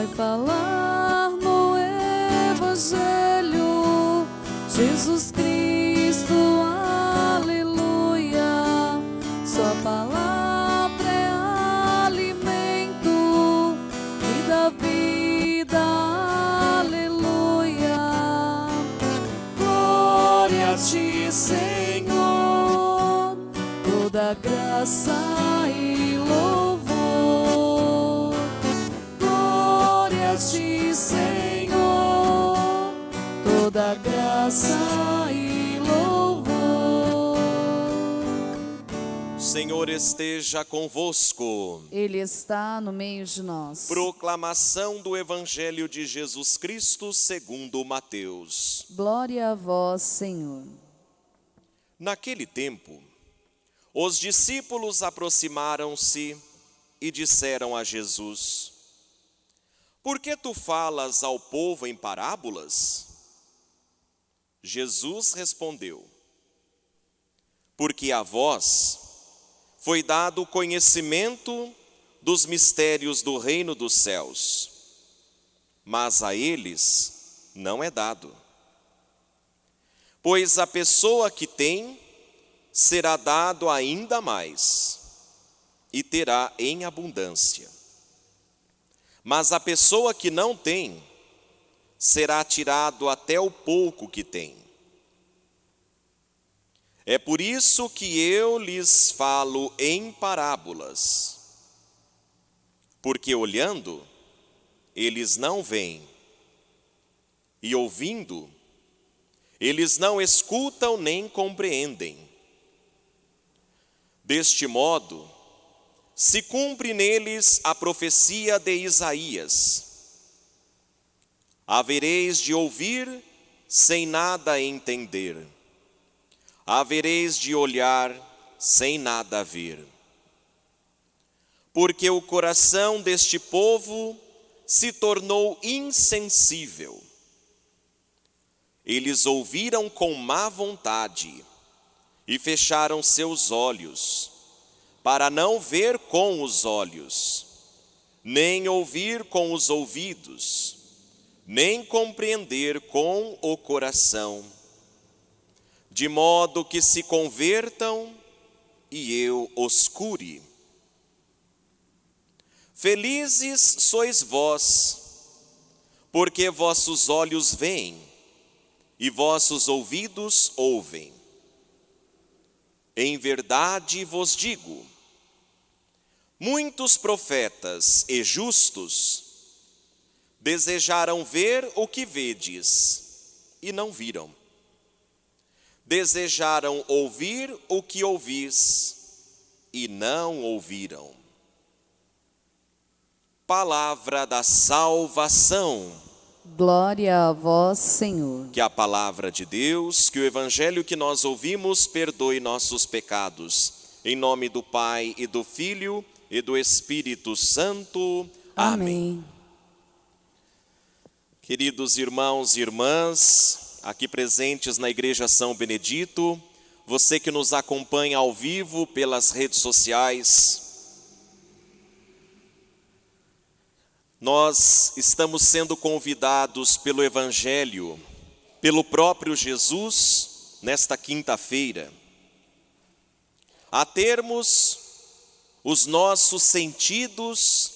vai falar no Evangelho. Jesus Cristo, aleluia. Sua palavra é alimento e dá vida, aleluia. Glória a ti, Senhor, toda graça Senhor esteja convosco. Ele está no meio de nós. Proclamação do Evangelho de Jesus Cristo segundo Mateus. Glória a vós, Senhor. Naquele tempo, os discípulos aproximaram-se e disseram a Jesus: Por que tu falas ao povo em parábolas? Jesus respondeu: Porque a vós foi dado o conhecimento dos mistérios do reino dos céus, mas a eles não é dado. Pois a pessoa que tem será dado ainda mais e terá em abundância. Mas a pessoa que não tem será tirado até o pouco que tem. É por isso que eu lhes falo em parábolas, porque olhando, eles não veem, e ouvindo, eles não escutam nem compreendem. Deste modo, se cumpre neles a profecia de Isaías: Havereis de ouvir sem nada entender, havereis de olhar sem nada ver. Porque o coração deste povo se tornou insensível. Eles ouviram com má vontade e fecharam seus olhos, para não ver com os olhos, nem ouvir com os ouvidos, nem compreender com o coração, de modo que se convertam e eu os cure. Felizes sois vós, porque vossos olhos veem e vossos ouvidos ouvem. Em verdade vos digo: muitos profetas e justos desejaram ver o que vedes e não viram, desejaram ouvir o que ouvis e não ouviram. Palavra da salvação. Glória a vós, Senhor. Que a palavra de Deus, que o evangelho que nós ouvimos perdoe nossos pecados. Em nome do Pai e do Filho e do Espírito Santo. Amém. Queridos irmãos e irmãs, aqui presentes na Igreja São Benedito, você que nos acompanha ao vivo pelas redes sociais, nós estamos sendo convidados pelo Evangelho, pelo próprio Jesus, nesta quinta-feira, a termos os nossos sentidos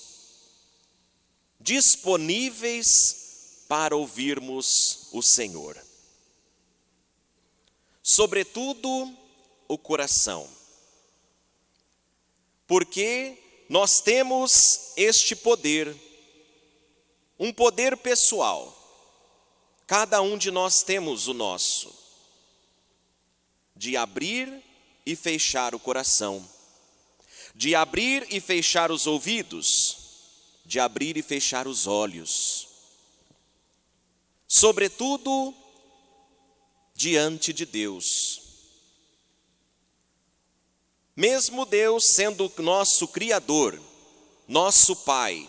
disponíveis para ouvirmos o Senhor. Sobretudo o coração. Porque nós temos este poder, um poder pessoal. Cada um de nós temos o nosso, de abrir e fechar o coração, de abrir e fechar os ouvidos, de abrir e fechar os olhos. Sobretudo, diante de Deus. Mesmo Deus sendo nosso Criador, nosso Pai,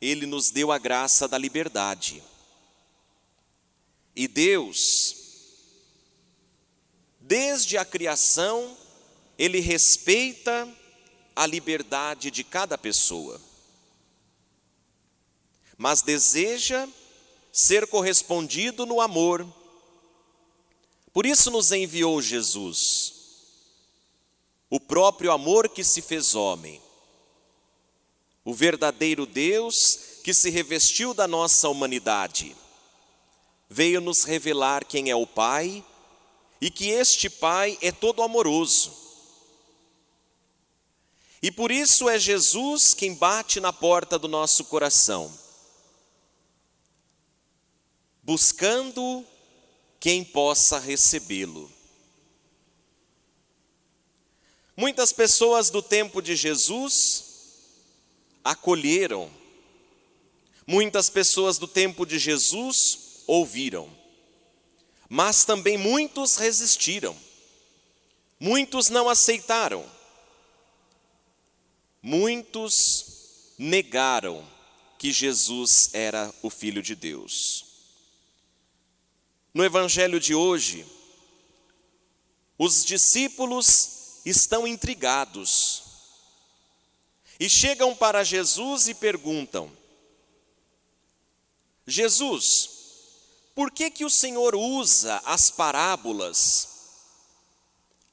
Ele nos deu a graça da liberdade. E Deus, desde a criação, Ele respeita a liberdade de cada pessoa. mas deseja ser correspondido no amor. Por isso nos enviou Jesus, o próprio amor que se fez homem, o verdadeiro Deus que se revestiu da nossa humanidade, veio nos revelar quem é o Pai e que este Pai é todo amoroso. E por isso é Jesus quem bate na porta do nosso coração, buscando quem possa recebê-lo. Muitas pessoas do tempo de Jesus acolheram, muitas pessoas do tempo de Jesus ouviram, mas também muitos resistiram, muitos não aceitaram, muitos negaram que Jesus era o Filho de Deus. No Evangelho de hoje, os discípulos estão intrigados e chegam para Jesus e perguntam: Jesus, por que que o Senhor usa as parábolas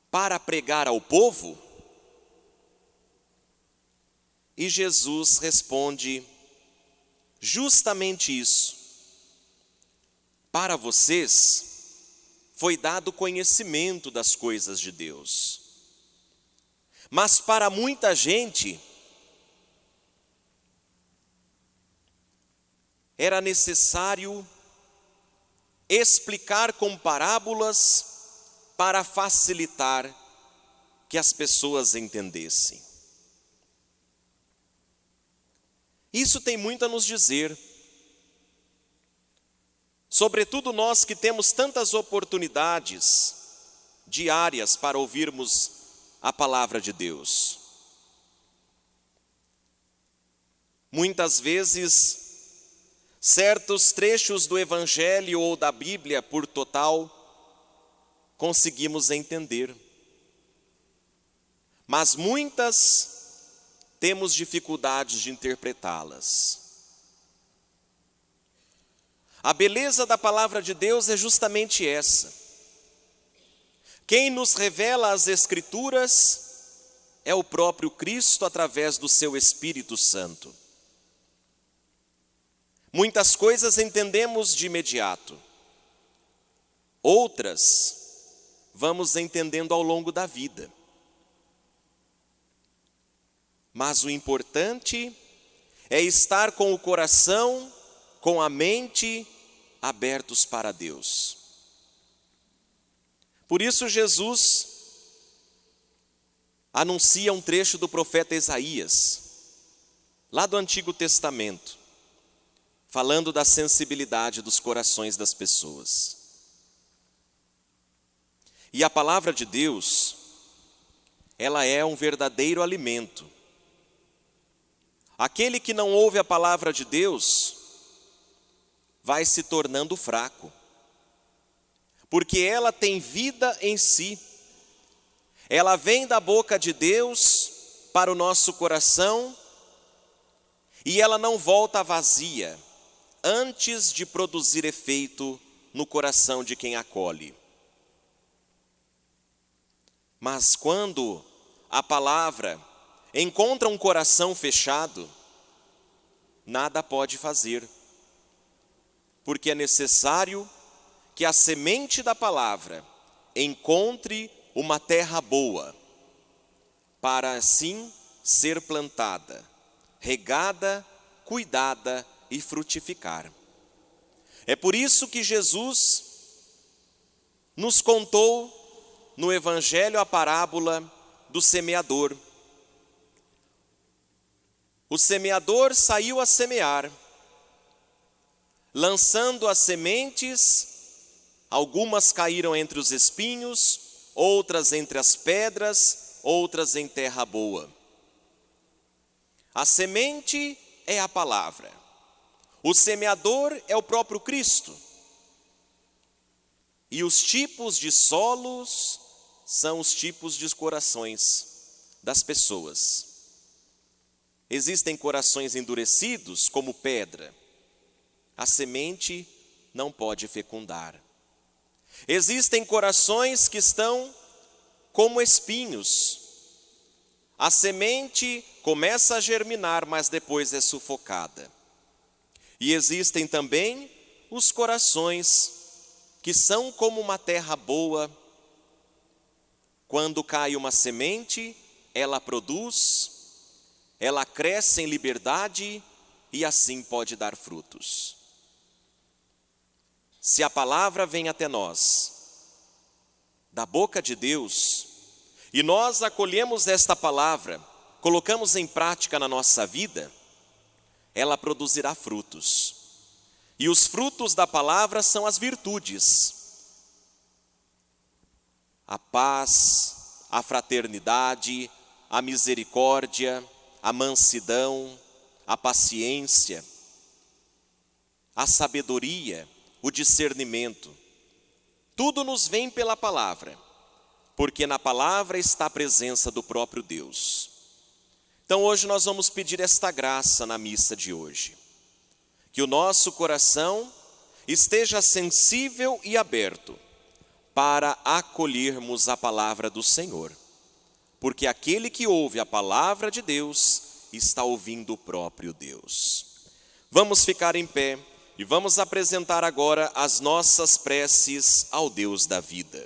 para pregar ao povo? E Jesus responde justamente isso. Para vocês foi dado conhecimento das coisas de Deus. Mas para muita gente era necessário explicar com parábolas para facilitar que as pessoas entendessem. Isso tem muito a nos dizer. Sobretudo nós que temos tantas oportunidades diárias para ouvirmos a palavra de Deus. Muitas vezes certos trechos do Evangelho ou da Bíblia por total, conseguimos entender. Mas muitas temos dificuldades de interpretá-las. A beleza da palavra de Deus é justamente essa. Quem nos revela as Escrituras é o próprio Cristo através do seu Espírito Santo. Muitas coisas entendemos de imediato, outras vamos entendendo ao longo da vida. Mas o importante é estar com o coração, com a mente abertos para Deus. Por isso, Jesus anuncia um trecho do profeta Isaías, lá do Antigo Testamento falando da sensibilidade dos corações das pessoas. E a palavra de Deus, ela é um verdadeiro alimento. Aquele que não ouve a palavra de Deus, vai se tornando fraco, porque ela tem vida em si, ela vem da boca de Deus para o nosso coração e ela não volta vazia, antes de produzir efeito no coração de quem acolhe. Mas quando a palavra encontra um coração fechado, nada pode fazer, porque é necessário que a semente da palavra encontre uma terra boa, para assim ser plantada, regada, cuidada e frutificar. É por isso que Jesus nos contou no Evangelho a parábola do semeador. O semeador saiu a semear, lançando as sementes, algumas caíram entre os espinhos, outras entre as pedras, outras em terra boa. A semente é a palavra. O semeador é o próprio Cristo. E os tipos de solos são os tipos de corações das pessoas. Existem corações endurecidos como pedra, a semente não pode fecundar. Existem corações que estão como espinhos. A semente começa a germinar, mas depois é sufocada. E existem também os corações que são como uma terra boa. Quando cai uma semente, ela produz, ela cresce em liberdade e assim pode dar frutos. Se a palavra vem até nós, da boca de Deus, e nós acolhemos esta palavra, colocamos em prática na nossa vida, ela produzirá frutos. E os frutos da palavra são as virtudes. A paz, a fraternidade, a misericórdia, a mansidão, a paciência, a sabedoria, o discernimento. Tudo nos vem pela palavra, porque na palavra está a presença do próprio Deus. Então hoje nós vamos pedir esta graça na missa de hoje. Que o nosso coração esteja sensível e aberto para acolhermos a palavra do Senhor. Porque aquele que ouve a palavra de Deus está ouvindo o próprio Deus. Vamos ficar em pé e vamos apresentar agora as nossas preces ao Deus da vida.